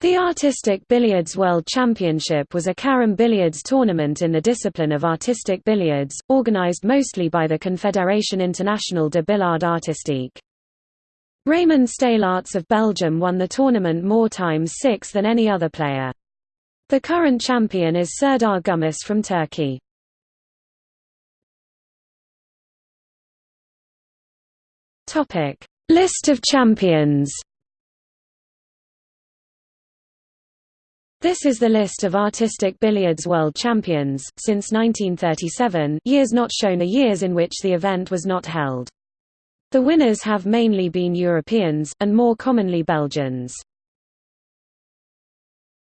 The Artistic Billiards World Championship was a carom billiards tournament in the discipline of artistic billiards, organized mostly by the Confédération Internationale de Billard Artistique. Raymond Steylaerts of Belgium won the tournament more times six than any other player. The current champion is Serdar Gümüş from Turkey. List of champions This is the list of artistic billiards world champions, since 1937 years not shown are years in which the event was not held. The winners have mainly been Europeans, and more commonly Belgians.